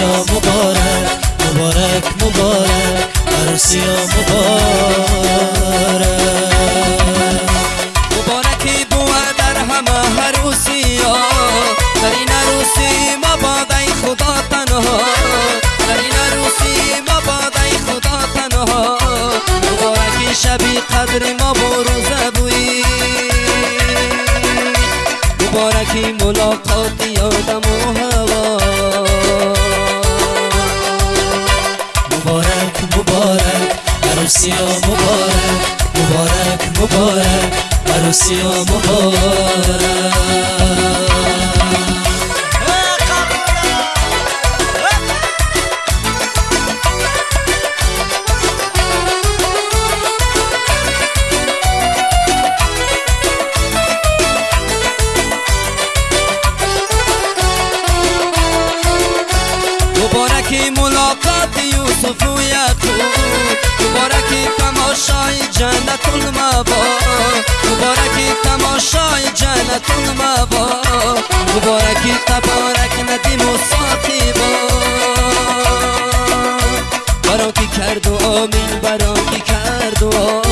عروسی مبارک مبارک مبارک. عروسی مبارک. مبارک عروسی مبارک جنت المبا مبارکی تماشای جنت المبا مبارکی تبارک ندیم و ساقیبا. برا کی کرد و آمین برا کی کرد و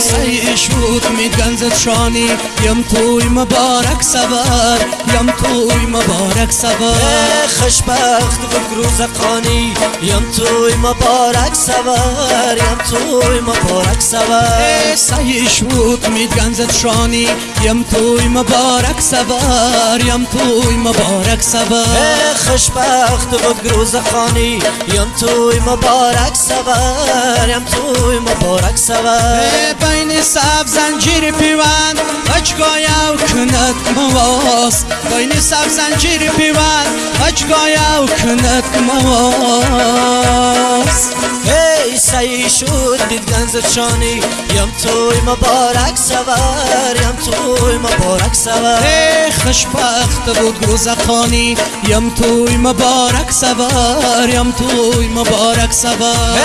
سیش بود می گنزت شانی یم توی مبارک سبر. یم توی مبارک سبر خوشبخت و گروز خانی یم توی مبارک سبر یم توی مبارک سبر سیش بود می گنزت شانی. یم توی مبارک سبر یم توی مبارک سبر خوشبخت و گروز خانی یم توی مبارک سبر یم توی مبارک سبر بین سب زنجیر پیوند. و کند مواس. بین سب زنجیر پیوند اجگایا و کند مواس هی سی شد دید گنز شانی یم توی مبارک سوار یم توی مبارک سوار هی خوشبخت بود گروزخانی یم توی مبارک سوار یم توی مبارک سوار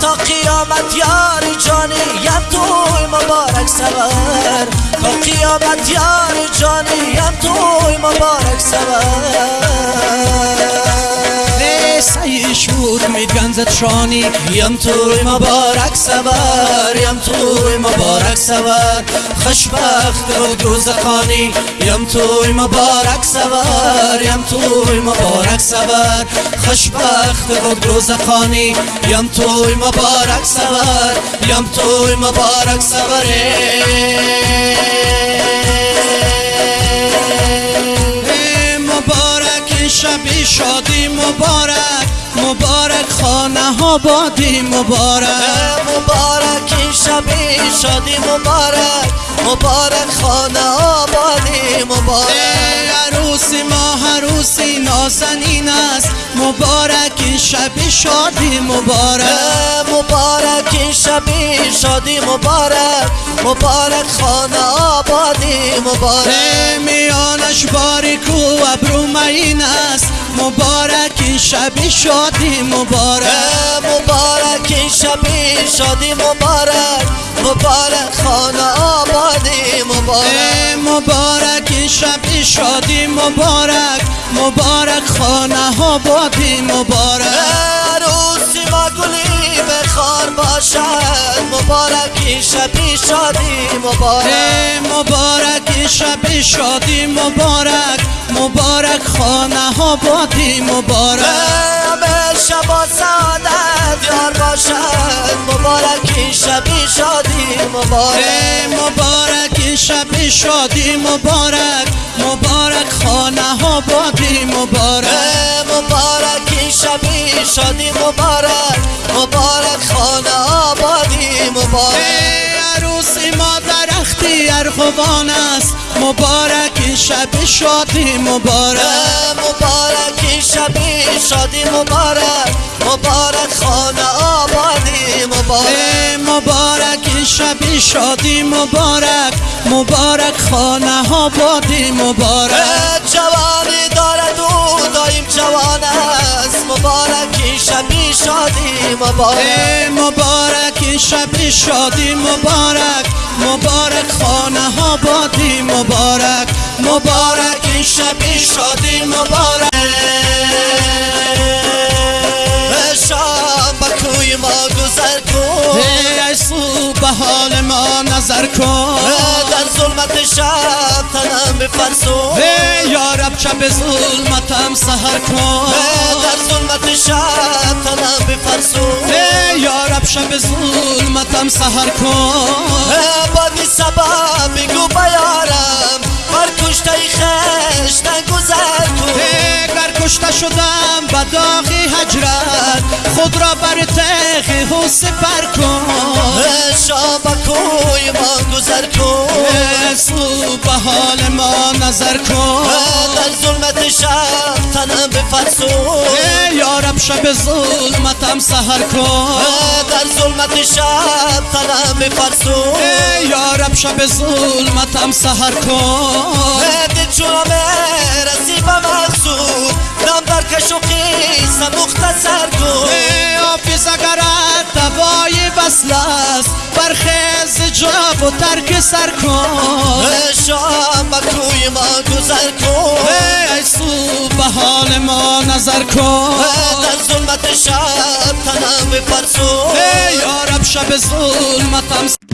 تا قیامت یاری جانی یم توی مبارک سوار تا قیامت یاری جانی یم توی مبارک سوار سیش بود می گنزت شانی یم توی مبارک سوار یم توی مبارک سوار خوشبخت و دوزخانی یم توی مبارک یم توی مبارک سوار خوشبخت و دوزخانی یم توی مبارک سوار یم توی مبارک سوار مبارک شب شادی مبارک. مبارک خانه ها بادی مبارک. مبارک شب شادی مبارک. مبارک خانه ها بادی مبارک. عروسی ما عروسی نازنین است. مبارک شب شادی مبارک. مبارک شب شادی مبارک. مبارک خانه آبادی مبارک. میانش باریک و ابرو است. مبارک شب شادی مبارک. مبارک شب شادی مبارک. مبارک خانه آبادی مبارک. مبارک شب شادی مبارک. مبارک خانه آبادی مبارک. بخار باشد مبارک شب شادی مبارک. مبارک شب شادی مبارک. مبارک خانه ها بادی مبارک. همه شب سعادت یار باشد. مبارک شب شادی مبارک. مبارک شب شادی مبارک. مبارک خانه ها بادی مبارک. مبارک شب شادی مبارک مبارک خانه آبادی مبارک. عروسی ما در اختیار خوبان است. مبارک شب شادی مبارک. مبارک شب شادی مبارک مبارک خانه آبادی مبارک. مبارک شب شادی مبارک مبارک خانه آبادی مبارک. جوانی جوان است. مبارک شب شادی مبارک. مبارک شب شادی مبارک. مبارک خانه ها بادی مبارک. مبارک این شب شادی مبارک. شام کوی ما گذر کن. ای سو به حال ما نظر کن. در ظلمت شب تنم بفرسون. ای یارب شب ظلمتم سهر کن. در ظلمت شب تنم بفرسون. ای یارب شب ظلمتم سهر کن. بادی سبا بگو بیارم. بر کشته خش نگذر کن گر کشته شدم به داغ هجرت خود را بر تخ و سپر کن. به حال ما نظر کن. در ظلمت شب تنم بفرسون یارب شب ظلمتم سهر کن. در ظلمت شب تنم بفرسون یارب شب ظلمتم سهر کن. دل چونم رسی به مقصود دم در کش و قیس مختصر کن حافظ اگرت دوای وصل است برخیز جاب و ترک سر کن. شام کوی ما گذر کن. ای سو به حال ما نظر کن. در ظلمت شب تنم بفرسون ای یارب شب ظلمتم.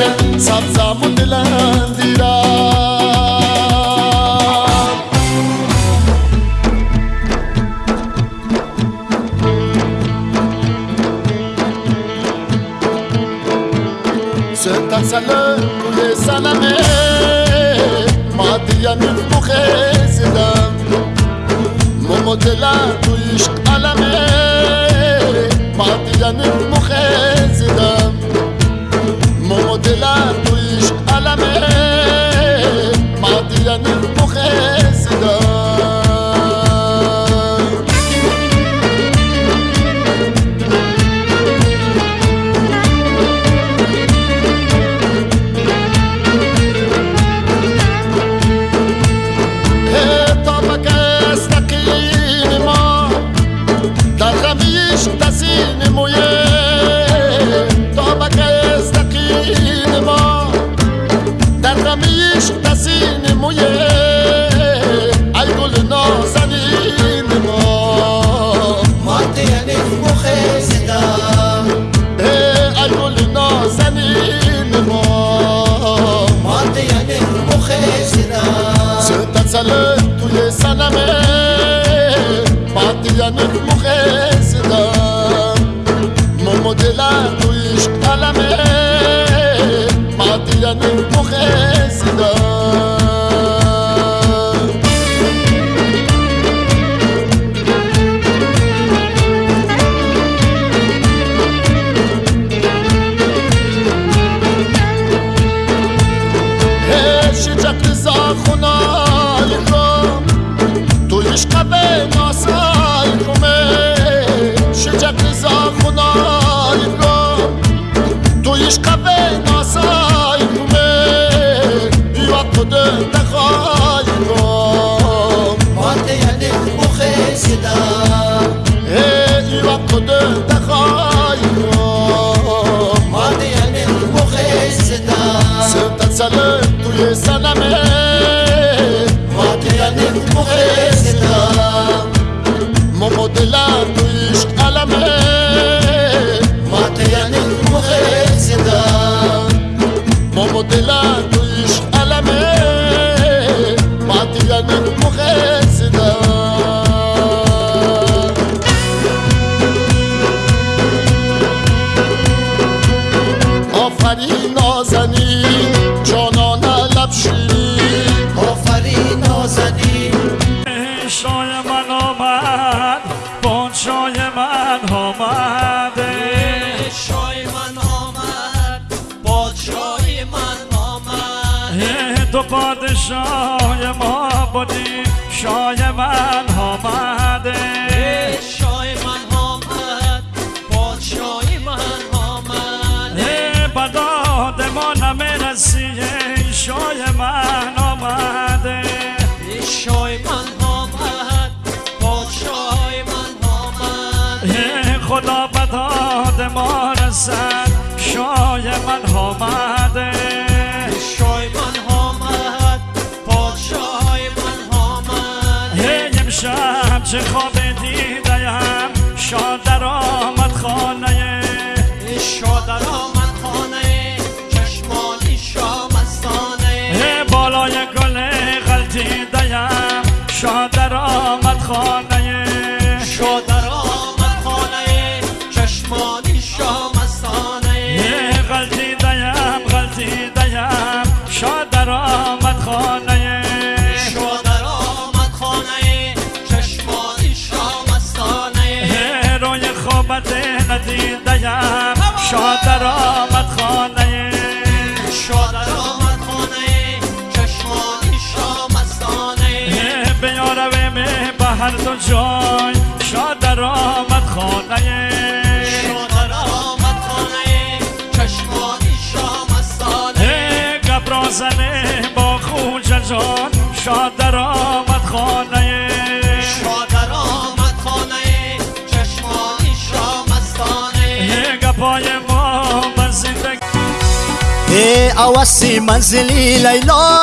دلم سبزمون دلم دیرم سنتم سلم گوه سلمه ما دیانیم بخه زدم ممو دلم تو عشق علمه ما دیانیم Mon modèle à la mer, ma vie. canta ما رسد شای من آمده. شای من آمد پادشای من آمد. هی امشب چه خواب دیدیم شاد در آمد خانه. شاد در آمد خانه چشمانی شامستانه هی بالای گل غلطی دیم شاد در آمد خانه. شاد در آمد خانه. شاد در آمد خانه. چشمانی شامستانه بیارویم به هر دو جای. شاد در آمد خانه. شاد در آمد خانه. چشمانی شامستانه گبرازنه با خوجه جان در آمد خانه. ای اوسی منزلی لیلا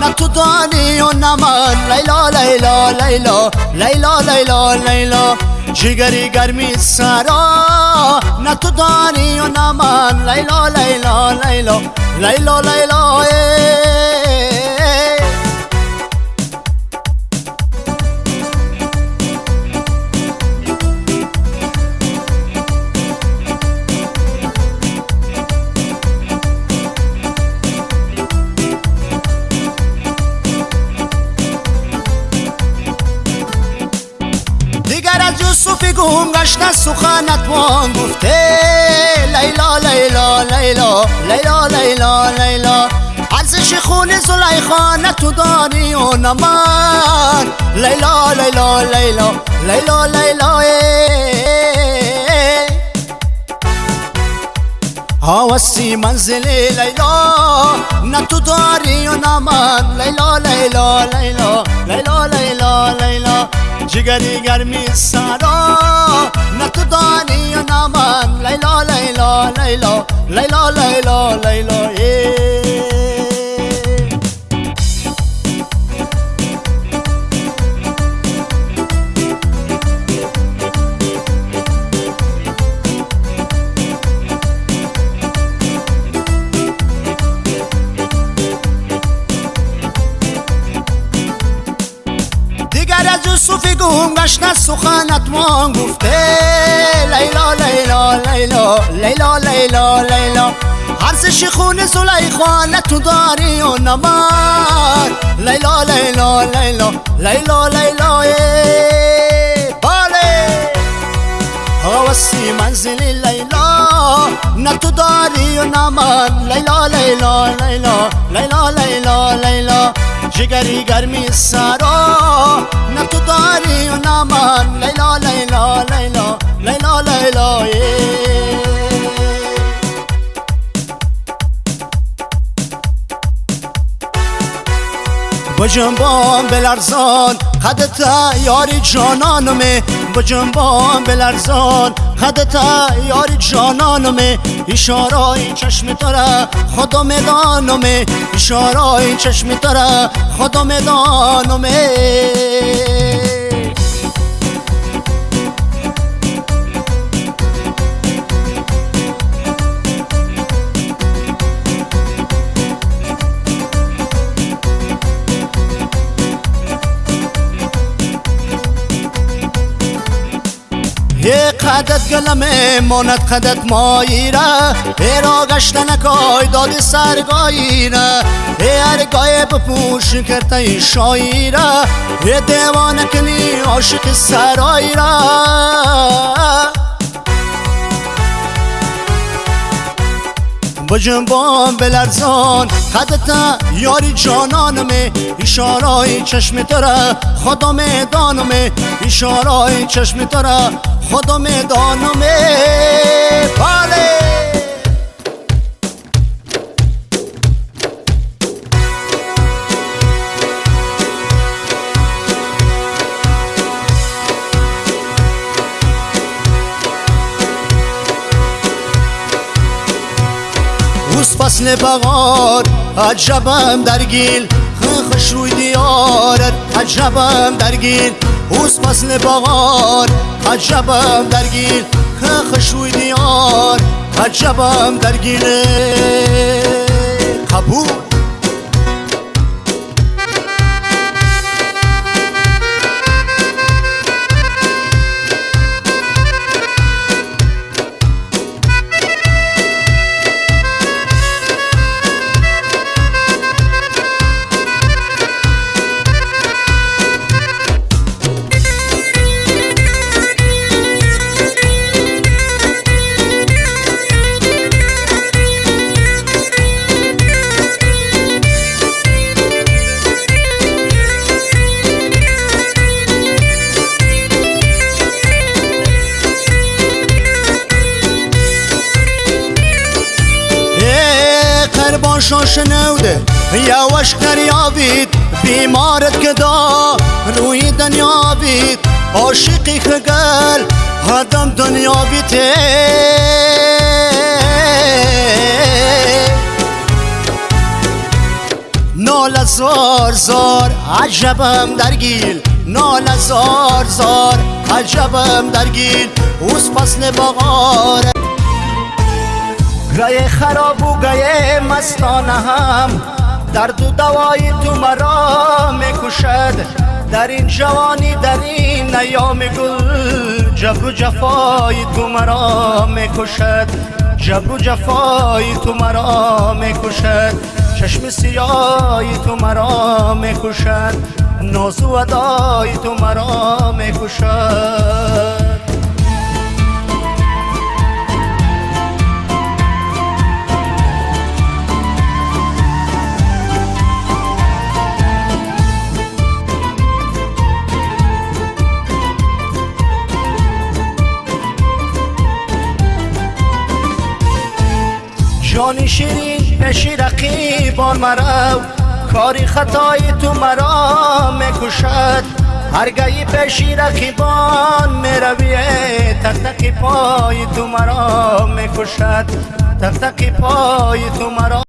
نه تو دانی و نه من لیلا لیلا لیلا لیلا لیلا لیلا جگری گرمی سرا نه تو دانی و نه من لیلا لیلا لیلا لیلا لیلا گم گشته سخنت وان گفته. لیلا لیلا لیلا لیلا لیلا لیلا. ارزش خون زلیخا تو داری و نه من. لیلا لیلا لیلا لیلا لیلا هوسي منزلي ليلى نتداري ونامات ليلى ليلى ليلى ليلى ليلى ليلى. جگری گرمی سارا نتداري ونامات ليلى ليلى ليلى ليلى ليلى ليلى. وان گفته لیلا لیلا لیلا لیلا لیلا لیلا. ارزش خون زلیخا نه تو داری و نه من لیلا لیلا لیلا لیلا لیلا. بله. هوسی منزلی لیلا. نه تو داری و نه من لیلا لیلا لیلا لیلا لیلا لیلا جگری گرمی سرا نه تو داری با جنبان بلرزان خدت یاری جانانمه. با جنبان بلرزان خدت یاری جانانمه. اشارای چشم تره خدا میدانمه. اشارای چشم تره خدا میدانمه. قدت گلمه ماند قدت ماییره. ایرا گشتن کای دادی سرگاییره. ای ارگای بپوش کرده ای شاییره. یه دیوانه کنی عاشق سراییره. با جنبان بلرزان. قدتا یاری جانانمه اشارای چشم تره خدا میدانمه اشارای چشم تره خدا میدانمه. بله. روز فصل بغار عجبم در گیل خش روی دیارت. عجبم در گیل اوز فصل بغار عجبم درگیر که خشوی دیار. عجبم درگیر قبول. عاشقی خگل هدم دنیا بیته. نال زار زار عجبم درگیل نال زار زار عجبم درگیل اوز فصل بغار گه خراب و گه مستانه هم درد و دوای تو مرا می‌کشد در این جوانی در این ایام گل جبر و جفای تو مرا می‌کشد. جبر و جفای تو مرا می‌کشد. چشم سیای تو مرا می‌کشد. ناز و ادای تو مرا می‌کشد. جانی شیرین پیشی رقیبان مرو کاری خطای تو مرا می‌کشد. هرگهی پیشی رقیبان میرویه تک تک پای تو مرا می‌کشد. تک تک پای تو مرا